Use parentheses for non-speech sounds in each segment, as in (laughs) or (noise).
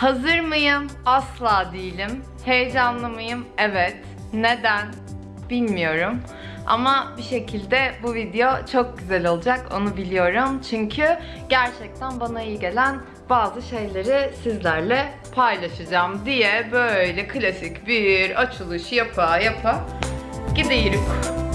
Hazır mıyım? Asla değilim. Heyecanlı mıyım? Evet. Neden? Bilmiyorum. Ama bir şekilde bu video çok güzel olacak onu biliyorum. Çünkü gerçekten bana iyi gelen bazı şeyleri sizlerle paylaşacağım diye böyle klasik bir açılış yapa yapa gidiyoruz.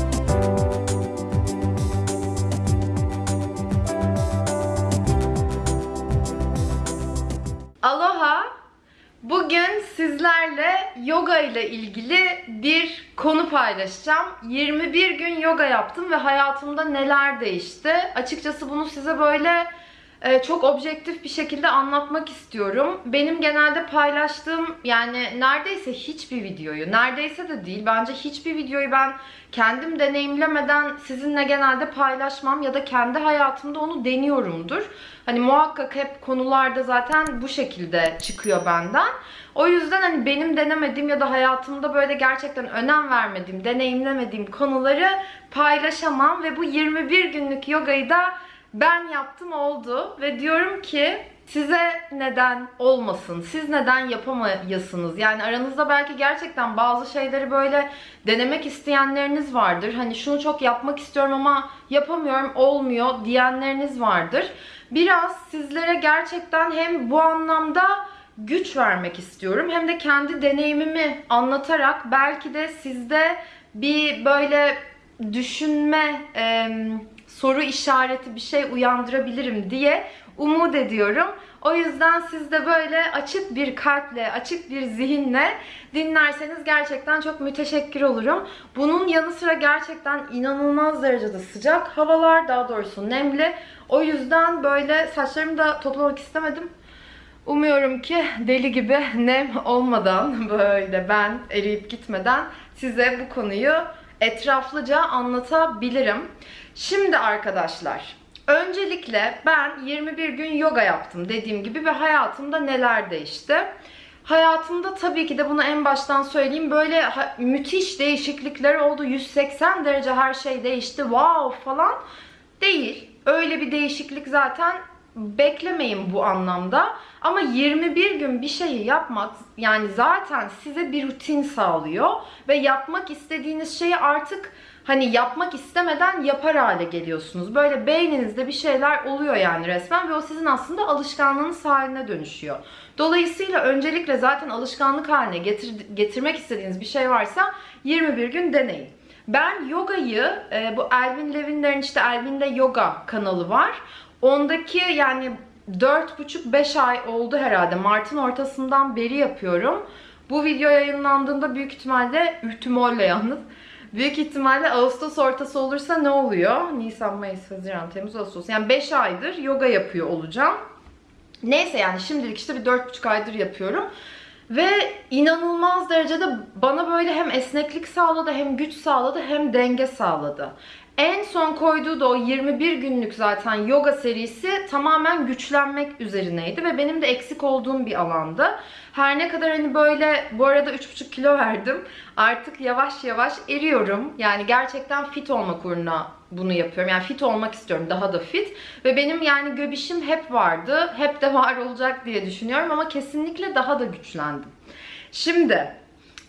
Bugün sizlerle yoga ile ilgili bir konu paylaşacağım. 21 gün yoga yaptım ve hayatımda neler değişti. Açıkçası bunu size böyle çok objektif bir şekilde anlatmak istiyorum. Benim genelde paylaştığım yani neredeyse hiçbir videoyu, neredeyse de değil bence hiçbir videoyu ben kendim deneyimlemeden sizinle genelde paylaşmam ya da kendi hayatımda onu deniyorumdur. Hani muhakkak hep konularda zaten bu şekilde çıkıyor benden. O yüzden hani benim denemediğim ya da hayatımda böyle gerçekten önem vermediğim, deneyimlemediğim konuları paylaşamam ve bu 21 günlük yogayı da ben yaptım oldu ve diyorum ki size neden olmasın? Siz neden yapamayasınız? Yani aranızda belki gerçekten bazı şeyleri böyle denemek isteyenleriniz vardır. Hani şunu çok yapmak istiyorum ama yapamıyorum, olmuyor diyenleriniz vardır. Biraz sizlere gerçekten hem bu anlamda güç vermek istiyorum hem de kendi deneyimimi anlatarak belki de sizde bir böyle düşünme e, soru işareti bir şey uyandırabilirim diye umut ediyorum. O yüzden siz de böyle açık bir kalple, açık bir zihinle dinlerseniz gerçekten çok müteşekkir olurum. Bunun yanı sıra gerçekten inanılmaz derecede sıcak havalar, daha doğrusu nemli. O yüzden böyle saçlarımı da toplamak istemedim. Umuyorum ki deli gibi nem olmadan (laughs) böyle ben eriyip gitmeden size bu konuyu etraflıca anlatabilirim. Şimdi arkadaşlar, öncelikle ben 21 gün yoga yaptım dediğim gibi ve hayatımda neler değişti? Hayatımda tabii ki de bunu en baştan söyleyeyim böyle müthiş değişiklikler oldu. 180 derece her şey değişti. Wow falan değil. Öyle bir değişiklik zaten beklemeyin bu anlamda. Ama 21 gün bir şeyi yapmak yani zaten size bir rutin sağlıyor ve yapmak istediğiniz şeyi artık hani yapmak istemeden yapar hale geliyorsunuz. Böyle beyninizde bir şeyler oluyor yani resmen ve o sizin aslında alışkanlığınız haline dönüşüyor. Dolayısıyla öncelikle zaten alışkanlık haline getir, getirmek istediğiniz bir şey varsa 21 gün deneyin. Ben yogayı, e, bu Elvin Levin'lerin işte Elvin'de yoga kanalı var. Ondaki yani 4,5-5 ay oldu herhalde. Mart'ın ortasından beri yapıyorum. Bu video yayınlandığında büyük ihtimalle, ihtimalle yalnız, büyük ihtimalle Ağustos ortası olursa ne oluyor? Nisan, Mayıs, Haziran, Temmuz, Ağustos. Yani 5 aydır yoga yapıyor olacağım. Neyse yani şimdilik işte bir 4,5 aydır yapıyorum. Ve inanılmaz derecede bana böyle hem esneklik sağladı, hem güç sağladı, hem denge sağladı. En son koyduğu da o 21 günlük zaten yoga serisi tamamen güçlenmek üzerineydi ve benim de eksik olduğum bir alandı. Her ne kadar hani böyle bu arada 3,5 kilo verdim. Artık yavaş yavaş eriyorum. Yani gerçekten fit olmak uğruna bunu yapıyorum. Yani fit olmak istiyorum. Daha da fit. Ve benim yani göbişim hep vardı. Hep de var olacak diye düşünüyorum ama kesinlikle daha da güçlendim. Şimdi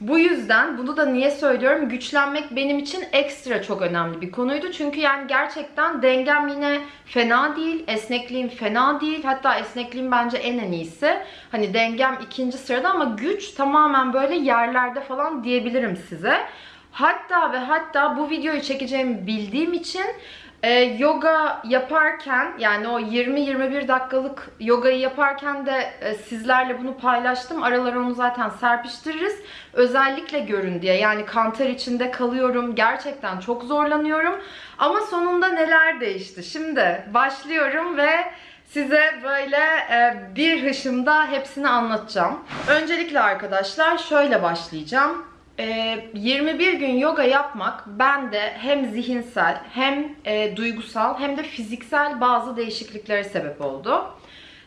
bu yüzden bunu da niye söylüyorum? Güçlenmek benim için ekstra çok önemli bir konuydu. Çünkü yani gerçekten dengem yine fena değil. Esnekliğim fena değil. Hatta esnekliğim bence en en iyisi. Hani dengem ikinci sırada ama güç tamamen böyle yerlerde falan diyebilirim size. Hatta ve hatta bu videoyu çekeceğimi bildiğim için e, yoga yaparken yani o 20-21 dakikalık yogayı yaparken de e, sizlerle bunu paylaştım. Aralara onu zaten serpiştiririz. Özellikle görün diye. Yani kanter içinde kalıyorum. Gerçekten çok zorlanıyorum. Ama sonunda neler değişti? Şimdi başlıyorum ve size böyle e, bir hışımda hepsini anlatacağım. Öncelikle arkadaşlar şöyle başlayacağım. 21 ee, gün yoga yapmak bende hem zihinsel hem e, duygusal hem de fiziksel bazı değişikliklere sebep oldu.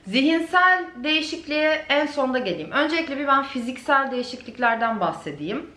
Zihinsel değişikliğe en sonda geleyim. Öncelikle bir ben fiziksel değişikliklerden bahsedeyim.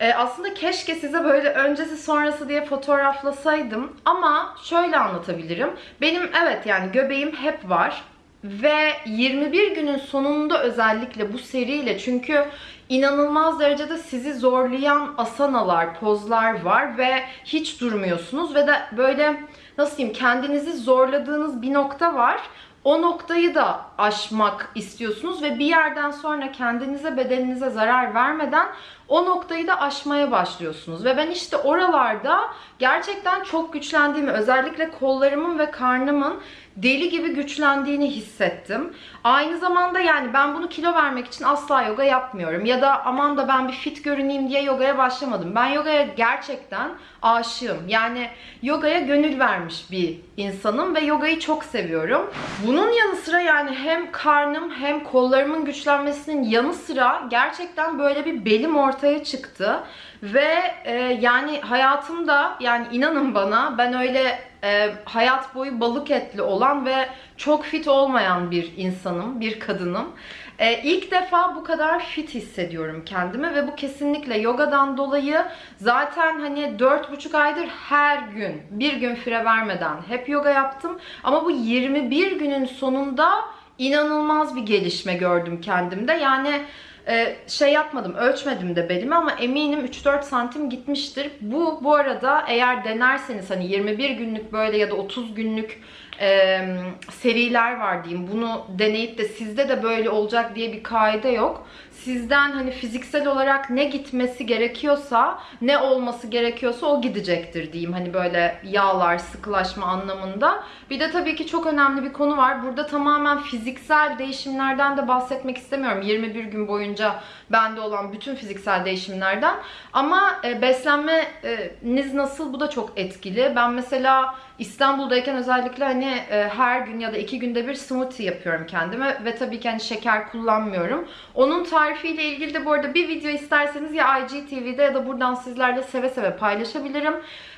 Ee, aslında keşke size böyle öncesi sonrası diye fotoğraflasaydım ama şöyle anlatabilirim. Benim evet yani göbeğim hep var Ve 21 günün sonunda özellikle bu seriyle çünkü inanılmaz derecede sizi zorlayan asanalar, pozlar var ve hiç durmuyorsunuz ve de böyle nasıl diyeyim kendinizi zorladığınız bir nokta var. O noktayı da aşmak istiyorsunuz ve bir yerden sonra kendinize bedeninize zarar vermeden o noktayı da aşmaya başlıyorsunuz. Ve ben işte oralarda gerçekten çok güçlendiğimi, özellikle kollarımın ve karnımın deli gibi güçlendiğini hissettim. Aynı zamanda yani ben bunu kilo vermek için asla yoga yapmıyorum. Ya da aman da ben bir fit görüneyim diye yogaya başlamadım. Ben yogaya gerçekten aşığım. Yani yogaya gönül vermiş bir insanım ve yogayı çok seviyorum. Bunun yanı sıra yani hem karnım hem kollarımın güçlenmesinin yanı sıra gerçekten böyle bir belim ortaya çıktı. Ve e, yani hayatımda yani inanın bana ben öyle e, hayat boyu balık etli olan ve çok fit olmayan bir insanım, bir kadınım. E, ilk defa bu kadar fit hissediyorum kendimi ve bu kesinlikle yogadan dolayı zaten hani 4,5 aydır her gün bir gün fire vermeden hep yoga yaptım. Ama bu 21 günün sonunda inanılmaz bir gelişme gördüm kendimde. Yani ee, şey yapmadım, ölçmedim de belimi ama eminim 3-4 santim gitmiştir. Bu bu arada eğer denerseniz hani 21 günlük böyle ya da 30 günlük e, seriler var diyeyim. Bunu deneyip de sizde de böyle olacak diye bir kaide yok. Sizden hani fiziksel olarak ne gitmesi gerekiyorsa, ne olması gerekiyorsa o gidecektir diyeyim. Hani böyle yağlar, sıkılaşma anlamında. Bir de tabii ki çok önemli bir konu var. Burada tamamen fiziksel değişimlerden de bahsetmek istemiyorum. 21 gün boyunca bende olan bütün fiziksel değişimlerden. Ama e, beslenmeniz nasıl bu da çok etkili. Ben mesela İstanbul'dayken özellikle hani e, her gün ya da iki günde bir smoothie yapıyorum kendime ve tabii ki hani şeker kullanmıyorum. Onun tarifiyle ilgili de bu arada bir video isterseniz ya IGTV'de ya da buradan sizlerle seve seve paylaşabilirim.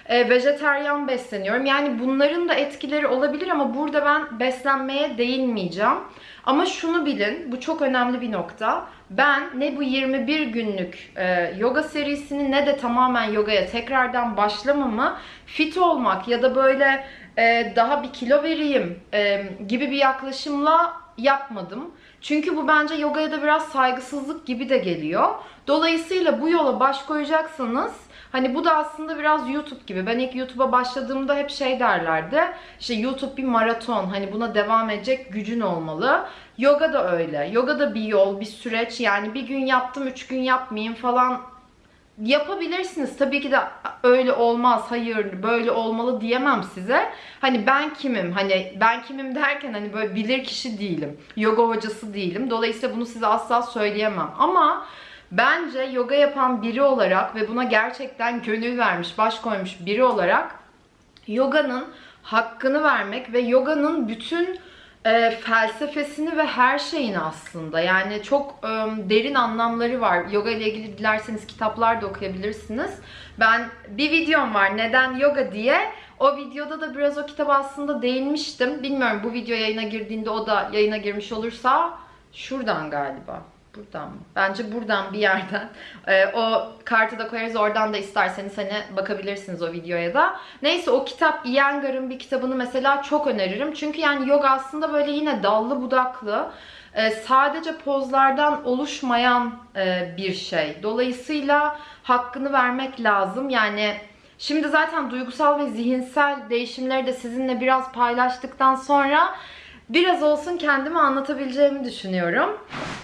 E, vejeteryan besleniyorum. Yani bunların da etkileri olabilir ama burada ben beslenmeye değinmeyeceğim. Ama şunu bilin, bu çok önemli bir nokta. Ben ne bu 21 günlük e, yoga serisini ne de tamamen yogaya tekrardan başlamamı fit olmak ya da böyle e, daha bir kilo vereyim e, gibi bir yaklaşımla yapmadım. Çünkü bu bence yogaya da biraz saygısızlık gibi de geliyor. Dolayısıyla bu yola baş koyacaksanız Hani bu da aslında biraz YouTube gibi. Ben ilk YouTube'a başladığımda hep şey derlerdi. İşte YouTube bir maraton. Hani buna devam edecek gücün olmalı. Yoga da öyle. Yoga da bir yol, bir süreç. Yani bir gün yaptım, üç gün yapmayayım falan yapabilirsiniz. Tabii ki de öyle olmaz, hayır böyle olmalı diyemem size. Hani ben kimim? Hani ben kimim derken hani böyle bilir kişi değilim. Yoga hocası değilim. Dolayısıyla bunu size asla söyleyemem. Ama bence yoga yapan biri olarak ve buna gerçekten gönül vermiş, baş koymuş biri olarak yoganın hakkını vermek ve yoganın bütün e, felsefesini ve her şeyini aslında. Yani çok e, derin anlamları var. Yoga ile ilgili dilerseniz kitaplar da okuyabilirsiniz. Ben bir videom var neden yoga diye. O videoda da biraz o kitaba aslında değinmiştim. Bilmiyorum bu video yayına girdiğinde o da yayına girmiş olursa şuradan galiba. Buradan mı? Bence buradan bir yerden. (laughs) Ee, o kartı da koyarız. Oradan da isterseniz hani bakabilirsiniz o videoya da. Neyse o kitap Iyengar'ın bir kitabını mesela çok öneririm. Çünkü yani yoga aslında böyle yine dallı budaklı. E, sadece pozlardan oluşmayan e, bir şey. Dolayısıyla hakkını vermek lazım. Yani şimdi zaten duygusal ve zihinsel değişimleri de sizinle biraz paylaştıktan sonra biraz olsun kendimi anlatabileceğimi düşünüyorum.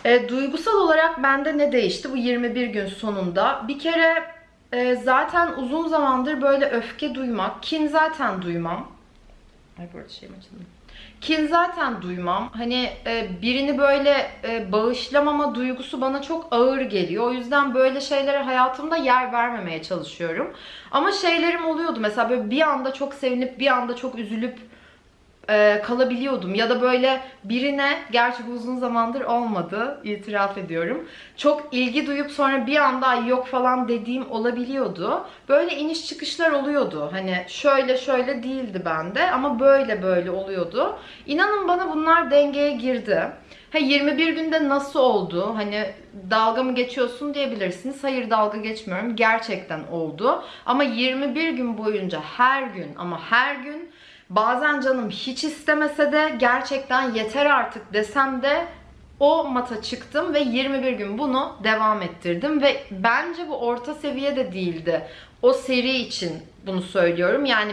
E, duygusal olarak bende ne değişti bu 21 gün sonunda? Bir kere e, zaten uzun zamandır böyle öfke duymak, kin zaten duymam. Ay bu arada şeyim açıldı. Kin zaten duymam. Hani e, birini böyle e, bağışlamama duygusu bana çok ağır geliyor. O yüzden böyle şeylere hayatımda yer vermemeye çalışıyorum. Ama şeylerim oluyordu. Mesela böyle bir anda çok sevinip bir anda çok üzülüp e, kalabiliyordum. Ya da böyle birine, gerçi uzun zamandır olmadı, itiraf ediyorum. Çok ilgi duyup sonra bir anda yok falan dediğim olabiliyordu. Böyle iniş çıkışlar oluyordu. Hani şöyle şöyle değildi bende ama böyle böyle oluyordu. İnanın bana bunlar dengeye girdi. Ha 21 günde nasıl oldu? Hani dalga mı geçiyorsun diyebilirsiniz. Hayır dalga geçmiyorum. Gerçekten oldu. Ama 21 gün boyunca her gün ama her gün bazen canım hiç istemese de gerçekten yeter artık desem de o mata çıktım ve 21 gün bunu devam ettirdim ve bence bu orta seviye de değildi. O seri için bunu söylüyorum. Yani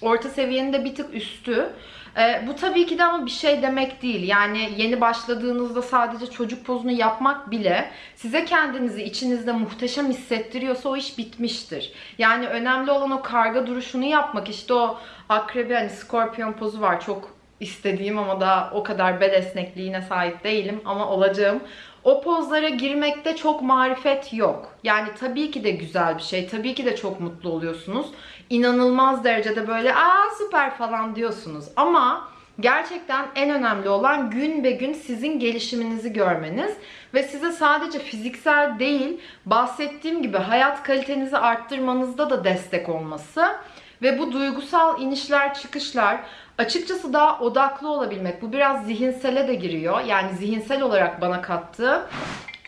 orta seviyenin de bir tık üstü. Ee, bu tabii ki de ama bir şey demek değil. Yani yeni başladığınızda sadece çocuk pozunu yapmak bile size kendinizi içinizde muhteşem hissettiriyorsa o iş bitmiştir. Yani önemli olan o karga duruşunu yapmak. İşte o akrebi hani skorpiyon pozu var çok istediğim ama daha o kadar bel esnekliğine sahip değilim ama olacağım. O pozlara girmekte çok marifet yok. Yani tabii ki de güzel bir şey. Tabii ki de çok mutlu oluyorsunuz. İnanılmaz derecede böyle aa süper falan diyorsunuz. Ama gerçekten en önemli olan gün be gün sizin gelişiminizi görmeniz ve size sadece fiziksel değil bahsettiğim gibi hayat kalitenizi arttırmanızda da destek olması ve bu duygusal inişler çıkışlar açıkçası daha odaklı olabilmek. Bu biraz zihinsele de giriyor. Yani zihinsel olarak bana kattığı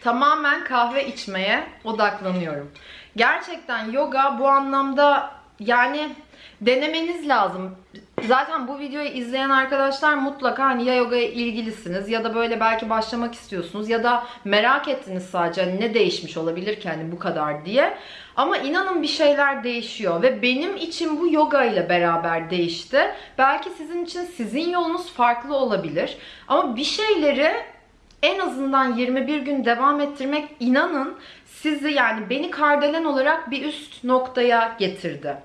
tamamen kahve içmeye odaklanıyorum. Gerçekten yoga bu anlamda yani denemeniz lazım. Zaten bu videoyu izleyen arkadaşlar mutlaka hani ya yogaya ilgilisiniz ya da böyle belki başlamak istiyorsunuz ya da merak ettiniz sadece hani ne değişmiş olabilir ki hani bu kadar diye. Ama inanın bir şeyler değişiyor ve benim için bu yoga ile beraber değişti. Belki sizin için sizin yolunuz farklı olabilir. Ama bir şeyleri en azından 21 gün devam ettirmek inanın sizi yani beni kardelen olarak bir üst noktaya getirdi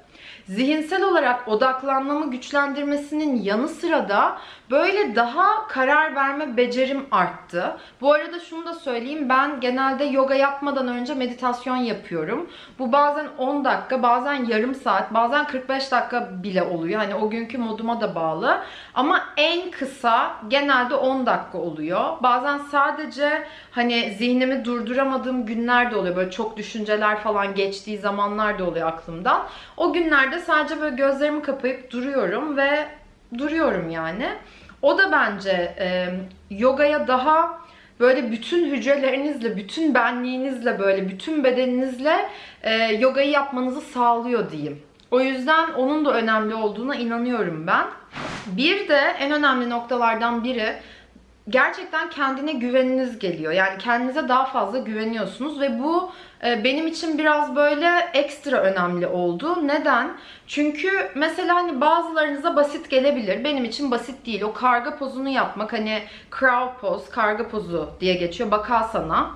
zihinsel olarak odaklanmamı güçlendirmesinin yanı sıra da böyle daha karar verme becerim arttı. Bu arada şunu da söyleyeyim ben genelde yoga yapmadan önce meditasyon yapıyorum. Bu bazen 10 dakika, bazen yarım saat, bazen 45 dakika bile oluyor. Hani o günkü moduma da bağlı. Ama en kısa genelde 10 dakika oluyor. Bazen sadece hani zihnimi durduramadığım günler de oluyor. Böyle çok düşünceler falan geçtiği zamanlar da oluyor aklımdan. O günlerde sadece böyle gözlerimi kapayıp duruyorum ve duruyorum yani. O da bence e, yogaya daha böyle bütün hücrelerinizle, bütün benliğinizle böyle bütün bedeninizle e, yogayı yapmanızı sağlıyor diyeyim. O yüzden onun da önemli olduğuna inanıyorum ben. Bir de en önemli noktalardan biri gerçekten kendine güveniniz geliyor. Yani kendinize daha fazla güveniyorsunuz ve bu e, benim için biraz böyle ekstra önemli oldu. Neden? Çünkü mesela hani bazılarınıza basit gelebilir. Benim için basit değil. O karga pozunu yapmak hani crow poz, karga pozu diye geçiyor. Bakasana.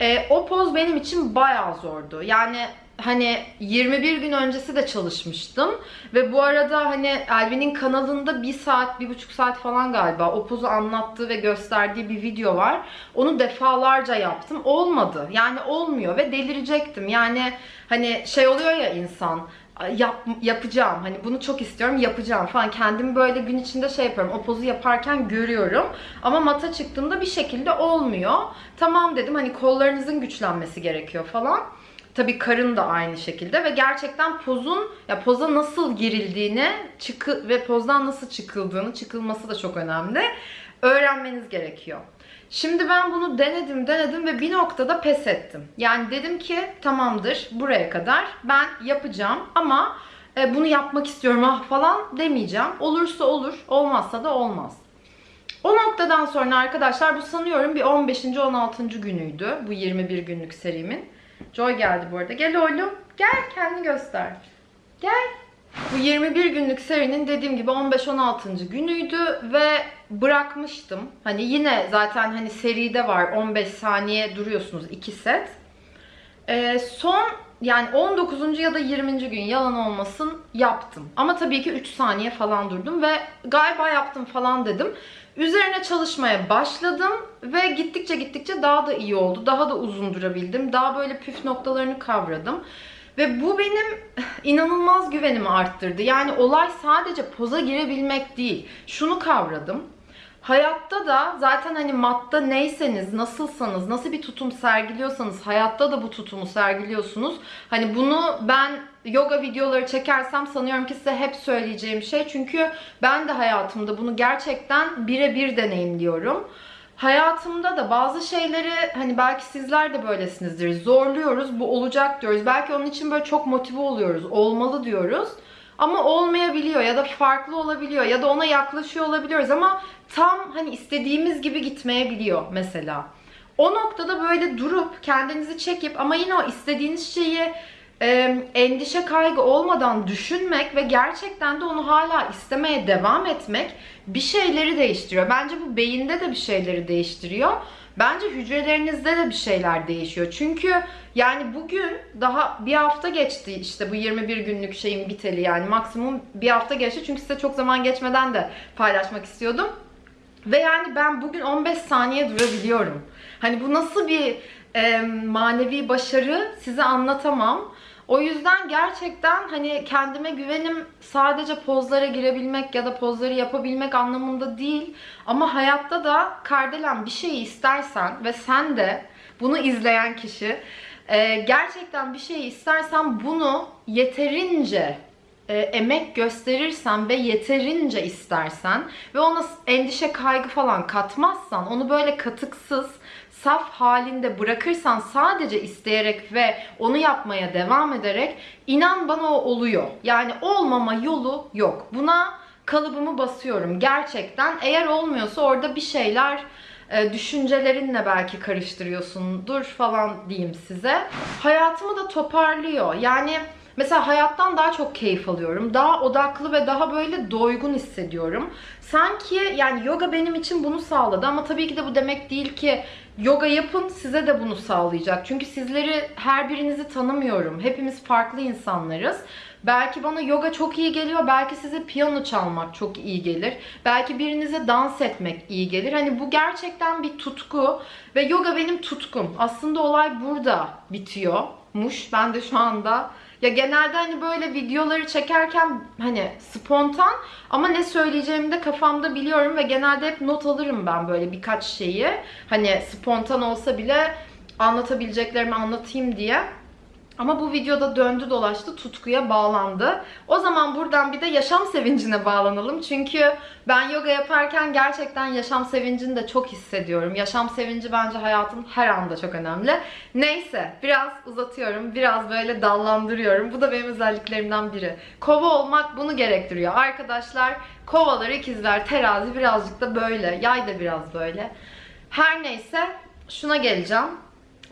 E, o poz benim için bayağı zordu. Yani hani 21 gün öncesi de çalışmıştım. Ve bu arada hani Elvin'in kanalında bir saat, bir buçuk saat falan galiba o pozu anlattığı ve gösterdiği bir video var. Onu defalarca yaptım. Olmadı. Yani olmuyor ve delirecektim. Yani hani şey oluyor ya insan yap, yapacağım. Hani bunu çok istiyorum yapacağım falan. Kendimi böyle gün içinde şey yapıyorum. O pozu yaparken görüyorum. Ama mata çıktığımda bir şekilde olmuyor. Tamam dedim hani kollarınızın güçlenmesi gerekiyor falan. Tabii karın da aynı şekilde ve gerçekten pozun ya poza nasıl girildiğini çıkı ve pozdan nasıl çıkıldığını çıkılması da çok önemli. Öğrenmeniz gerekiyor. Şimdi ben bunu denedim denedim ve bir noktada pes ettim. Yani dedim ki tamamdır buraya kadar ben yapacağım ama e, bunu yapmak istiyorum ah falan demeyeceğim. Olursa olur olmazsa da olmaz. O noktadan sonra arkadaşlar bu sanıyorum bir 15. 16. günüydü bu 21 günlük serimin. Joy geldi bu arada. Gel oğlum. Gel kendini göster. Gel. Bu 21 günlük serinin dediğim gibi 15-16. günüydü ve bırakmıştım. Hani yine zaten hani seride var 15 saniye duruyorsunuz 2 set. Ee, son yani 19. ya da 20. gün yalan olmasın yaptım. Ama tabii ki 3 saniye falan durdum ve galiba yaptım falan dedim. Üzerine çalışmaya başladım ve gittikçe gittikçe daha da iyi oldu. Daha da uzun durabildim. Daha böyle püf noktalarını kavradım. Ve bu benim inanılmaz güvenimi arttırdı. Yani olay sadece poza girebilmek değil. Şunu kavradım. Hayatta da zaten hani matta neyseniz, nasılsanız, nasıl bir tutum sergiliyorsanız hayatta da bu tutumu sergiliyorsunuz. Hani bunu ben yoga videoları çekersem sanıyorum ki size hep söyleyeceğim şey. Çünkü ben de hayatımda bunu gerçekten birebir deneyimliyorum. Hayatımda da bazı şeyleri hani belki sizler de böylesinizdir. Zorluyoruz, bu olacak diyoruz. Belki onun için böyle çok motive oluyoruz, olmalı diyoruz. ama olmayabiliyor ya da farklı olabiliyor ya da ona yaklaşıyor olabiliyoruz ama tam hani istediğimiz gibi gitmeyebiliyor mesela. O noktada böyle durup kendinizi çekip ama yine o istediğiniz şeyi e, endişe kaygı olmadan düşünmek ve gerçekten de onu hala istemeye devam etmek bir şeyleri değiştiriyor. Bence bu beyinde de bir şeyleri değiştiriyor. Bence hücrelerinizde de bir şeyler değişiyor. Çünkü yani bugün daha bir hafta geçti işte bu 21 günlük şeyin biteli yani maksimum bir hafta geçti. Çünkü size çok zaman geçmeden de paylaşmak istiyordum. Ve yani ben bugün 15 saniye durabiliyorum. Hani bu nasıl bir e, manevi başarı size anlatamam. O yüzden gerçekten hani kendime güvenim sadece pozlara girebilmek ya da pozları yapabilmek anlamında değil. Ama hayatta da Kardelen bir şeyi istersen ve sen de bunu izleyen kişi e, gerçekten bir şeyi istersen bunu yeterince e, emek gösterirsen ve yeterince istersen ve ona endişe kaygı falan katmazsan onu böyle katıksız saf halinde bırakırsan sadece isteyerek ve onu yapmaya devam ederek inan bana o oluyor. Yani olmama yolu yok. Buna kalıbımı basıyorum gerçekten. Eğer olmuyorsa orada bir şeyler e, düşüncelerinle belki karıştırıyorsundur falan diyeyim size. Hayatımı da toparlıyor. Yani Mesela hayattan daha çok keyif alıyorum. Daha odaklı ve daha böyle doygun hissediyorum. Sanki yani yoga benim için bunu sağladı ama tabii ki de bu demek değil ki yoga yapın size de bunu sağlayacak. Çünkü sizleri her birinizi tanımıyorum. Hepimiz farklı insanlarız. Belki bana yoga çok iyi geliyor. Belki size piyano çalmak çok iyi gelir. Belki birinize dans etmek iyi gelir. Hani bu gerçekten bir tutku ve yoga benim tutkum. Aslında olay burada bitiyormuş. Ben de şu anda ya genelde hani böyle videoları çekerken hani spontan ama ne söyleyeceğimi de kafamda biliyorum ve genelde hep not alırım ben böyle birkaç şeyi. Hani spontan olsa bile anlatabileceklerimi anlatayım diye. Ama bu videoda döndü dolaştı tutkuya bağlandı. O zaman buradan bir de yaşam sevincine bağlanalım. Çünkü ben yoga yaparken gerçekten yaşam sevincini de çok hissediyorum. Yaşam sevinci bence hayatın her anda çok önemli. Neyse biraz uzatıyorum. Biraz böyle dallandırıyorum. Bu da benim özelliklerimden biri. Kova olmak bunu gerektiriyor. Arkadaşlar kovalar, ikizler, terazi birazcık da böyle. Yay da biraz böyle. Her neyse şuna geleceğim.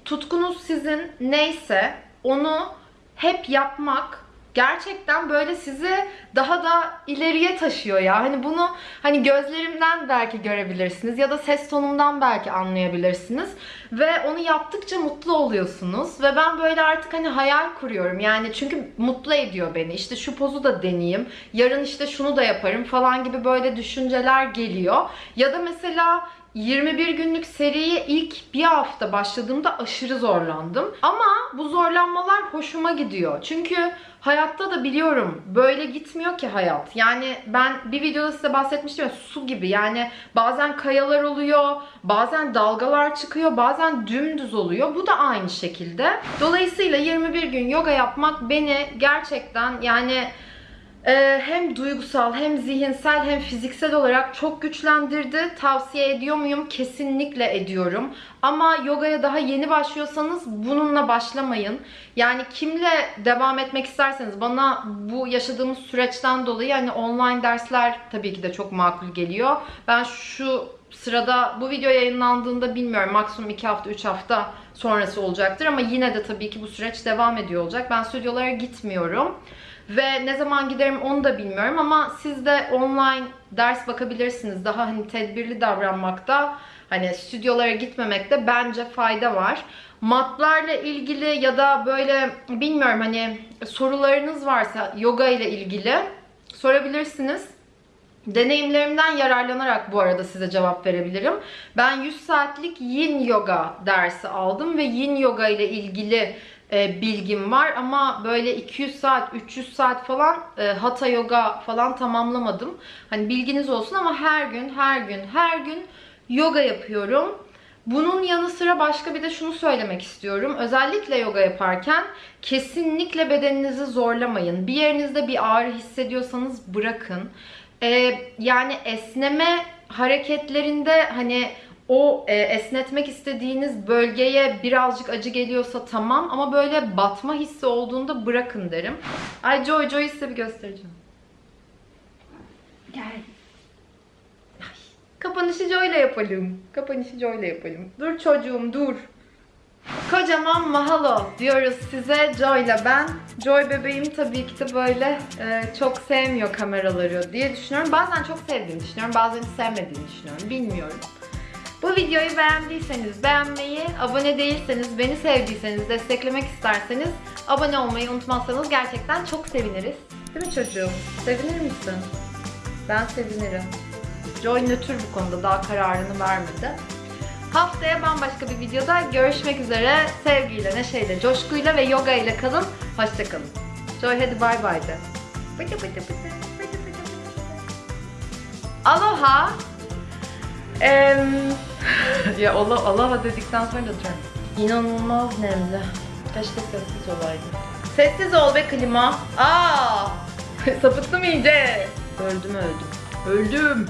Tutkunuz sizin neyse onu hep yapmak gerçekten böyle sizi daha da ileriye taşıyor ya. Hani bunu hani gözlerimden belki görebilirsiniz ya da ses tonumdan belki anlayabilirsiniz ve onu yaptıkça mutlu oluyorsunuz ve ben böyle artık hani hayal kuruyorum. Yani çünkü mutlu ediyor beni. İşte şu pozu da deneyeyim. Yarın işte şunu da yaparım falan gibi böyle düşünceler geliyor. Ya da mesela 21 günlük seriye ilk bir hafta başladığımda aşırı zorlandım. Ama bu zorlanmalar hoşuma gidiyor. Çünkü hayatta da biliyorum böyle gitmiyor ki hayat. Yani ben bir videoda size bahsetmiştim ya su gibi. Yani bazen kayalar oluyor, bazen dalgalar çıkıyor, bazen dümdüz oluyor. Bu da aynı şekilde. Dolayısıyla 21 gün yoga yapmak beni gerçekten yani hem duygusal hem zihinsel hem fiziksel olarak çok güçlendirdi. Tavsiye ediyor muyum? Kesinlikle ediyorum. Ama yogaya daha yeni başlıyorsanız bununla başlamayın. Yani kimle devam etmek isterseniz bana bu yaşadığımız süreçten dolayı hani online dersler tabii ki de çok makul geliyor. Ben şu sırada bu video yayınlandığında bilmiyorum maksimum 2 hafta 3 hafta sonrası olacaktır ama yine de tabii ki bu süreç devam ediyor olacak. Ben stüdyolara gitmiyorum. Ve ne zaman giderim onu da bilmiyorum ama siz de online ders bakabilirsiniz. Daha hani tedbirli davranmakta, hani stüdyolara gitmemekte bence fayda var. Matlarla ilgili ya da böyle bilmiyorum hani sorularınız varsa yoga ile ilgili sorabilirsiniz. Deneyimlerimden yararlanarak bu arada size cevap verebilirim. Ben 100 saatlik yin yoga dersi aldım ve yin yoga ile ilgili e, bilgim var ama böyle 200 saat, 300 saat falan e, hatha yoga falan tamamlamadım. Hani bilginiz olsun ama her gün, her gün, her gün yoga yapıyorum. Bunun yanı sıra başka bir de şunu söylemek istiyorum. Özellikle yoga yaparken kesinlikle bedeninizi zorlamayın. Bir yerinizde bir ağrı hissediyorsanız bırakın. Ee, yani esneme hareketlerinde hani o e, esnetmek istediğiniz bölgeye birazcık acı geliyorsa tamam ama böyle batma hissi olduğunda bırakın derim. Ay Joy Joy'u size bir göstereceğim. Gel. Ay, Kapanışı Joy ile yapalım. Kapanışı Joy ile yapalım. Dur çocuğum dur. Kocaman mahalo diyoruz size Joy ile ben. Joy bebeğim tabii ki de böyle e, çok sevmiyor kameraları diye düşünüyorum. Bazen çok sevdiğini düşünüyorum, bazen hiç sevmediğini düşünüyorum. Bilmiyorum. Bu videoyu beğendiyseniz beğenmeyi, abone değilseniz, beni sevdiyseniz, desteklemek isterseniz abone olmayı unutmazsanız gerçekten çok seviniriz. Değil mi çocuğum? Sevinir misin? Ben sevinirim. Joy nötr bu konuda daha kararını vermedi. Haftaya bambaşka bir videoda görüşmek üzere. Sevgiyle, neşeyle, coşkuyla ve yoga ile kalın. Hoşçakalın. Joy hadi bay bay de. Bıdı bıdı bıdı. Aloha. Em, (laughs) ya Allah Aloha dedikten sonra da diyorum. İnanılmaz nemli. Keşke sessiz olaydı. Sessiz ol be klima. Aa! (laughs) Sapıttım iyice. Öldüm öldüm. Öldüm.